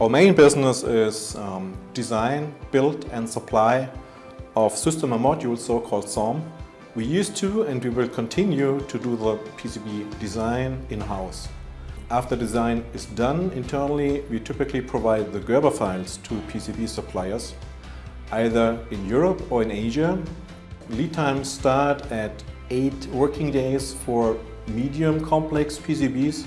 Our main business is um, design, build and supply of system and modules, so-called SOM. We used to and we will continue to do the PCB design in-house. After design is done internally, we typically provide the Gerber files to PCB suppliers, either in Europe or in Asia. Lead times start at 8 working days for medium complex PCBs,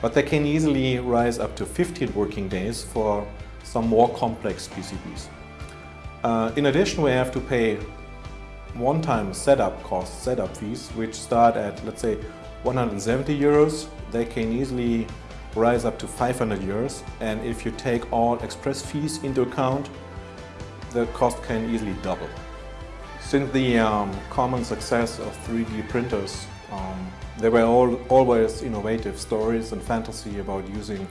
but they can easily rise up to 15 working days for some more complex PCBs. Uh, in addition, we have to pay one-time setup costs, setup fees, which start at, let's say, 170 euros. They can easily rise up to 500 euros. And if you take all express fees into account, the cost can easily double. Since the um, common success of 3D printers, um, there were all, always innovative stories and fantasy about using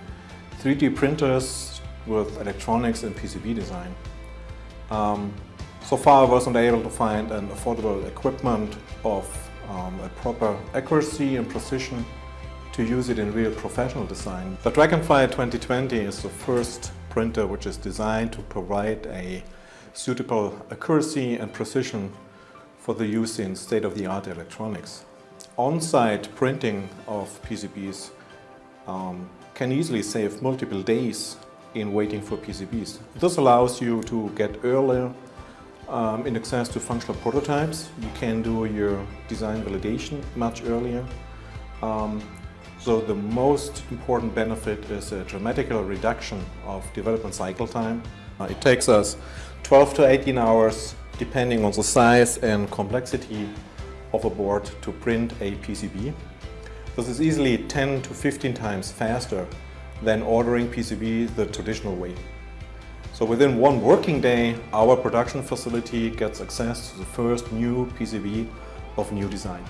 3D printers with electronics and PCB design. Um, so far I wasn't able to find an affordable equipment of um, a proper accuracy and precision to use it in real professional design. The Dragonfly 2020 is the first printer which is designed to provide a suitable accuracy and precision for the use in state-of-the-art electronics. On-site printing of PCBs um, can easily save multiple days in waiting for PCBs. This allows you to get earlier um, in access to functional prototypes. You can do your design validation much earlier. Um, so the most important benefit is a dramatical reduction of development cycle time. Uh, it takes us 12 to 18 hours depending on the size and complexity of a board to print a PCB. This is easily 10 to 15 times faster than ordering PCB the traditional way. So within one working day, our production facility gets access to the first new PCB of new design.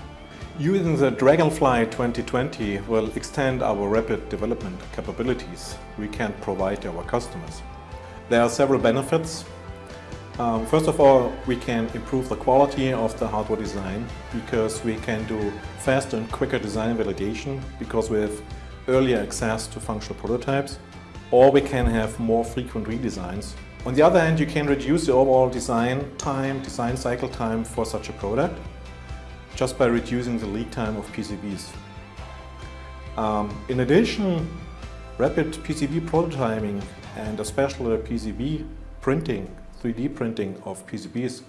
Using the Dragonfly 2020 will extend our rapid development capabilities we can provide to our customers. There are several benefits. Um, first of all, we can improve the quality of the hardware design because we can do faster and quicker design validation because we have earlier access to functional prototypes or we can have more frequent redesigns. On the other hand, you can reduce the overall design time, design cycle time for such a product just by reducing the lead time of PCBs. Um, in addition, rapid PCB prototyping and especially PCB printing, 3D printing of PCBs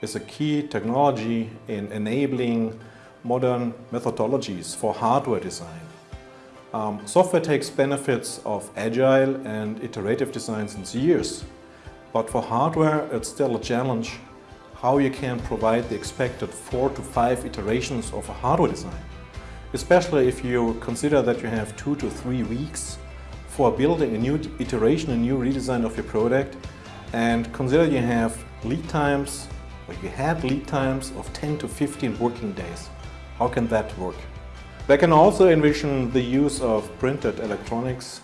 is a key technology in enabling modern methodologies for hardware design. Um, software takes benefits of agile and iterative design since years, but for hardware it's still a challenge how you can provide the expected four to five iterations of a hardware design. Especially if you consider that you have two to three weeks for building a new iteration, a new redesign of your product and consider you have lead times, or you had lead times of 10 to 15 working days. How can that work? They can also envision the use of printed electronics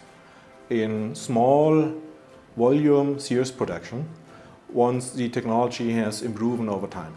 in small volume series production once the technology has improved over time.